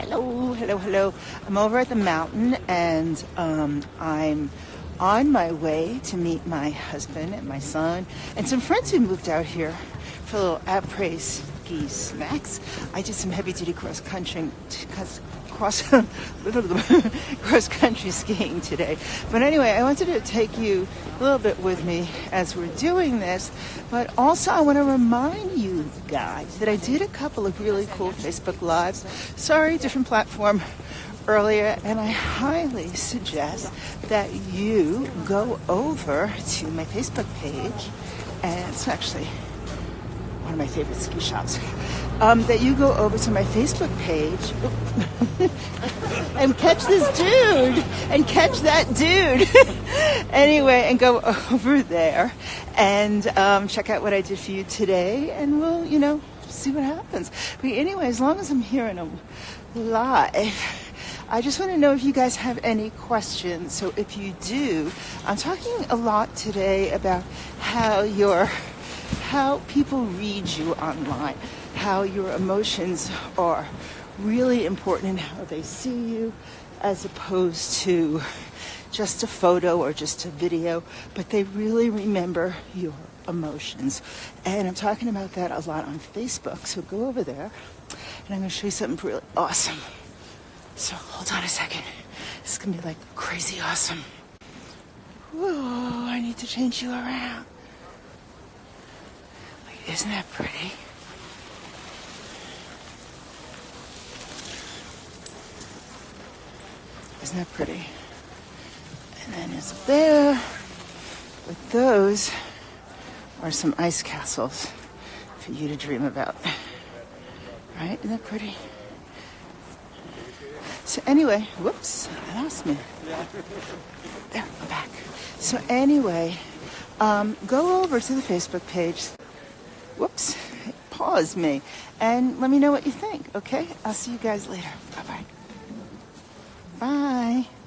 Hello, hello, hello. I'm over at the mountain and um, I'm on my way to meet my husband and my son and some friends who moved out here for a little après ski snacks. I did some heavy duty cross country, cross cross country skiing today. But anyway, I wanted to take you a little bit with me as we're doing this. But also, I want to remind you guys that I did a couple of really cool Facebook lives. Sorry, different platform earlier, and I highly suggest that you go over to my Facebook page, and it's actually one of my favorite ski shops um, that you go over to my Facebook page and catch this dude and catch that dude. anyway, and go over there and um, check out what I did for you today, and we'll, you know, see what happens. But anyway, as long as I'm hearing them live. I just want to know if you guys have any questions. So if you do, I'm talking a lot today about how your how people read you online how your emotions are really important and how they see you as opposed to just a photo or just a video, but they really remember your emotions. And I'm talking about that a lot on Facebook, so go over there and I'm to show you something really awesome. So hold on a second. This is to be like crazy awesome. Whoa, I need to change you around. Like, isn't that pretty? Isn't that pretty? And then it's there. But those are some ice castles for you to dream about. Right? Isn't that pretty? So anyway, whoops, I lost me. There, I'm back. So anyway, um, go over to the Facebook page. Whoops, pause me. And let me know what you think, okay? I'll see you guys later. Bye-bye. Bye.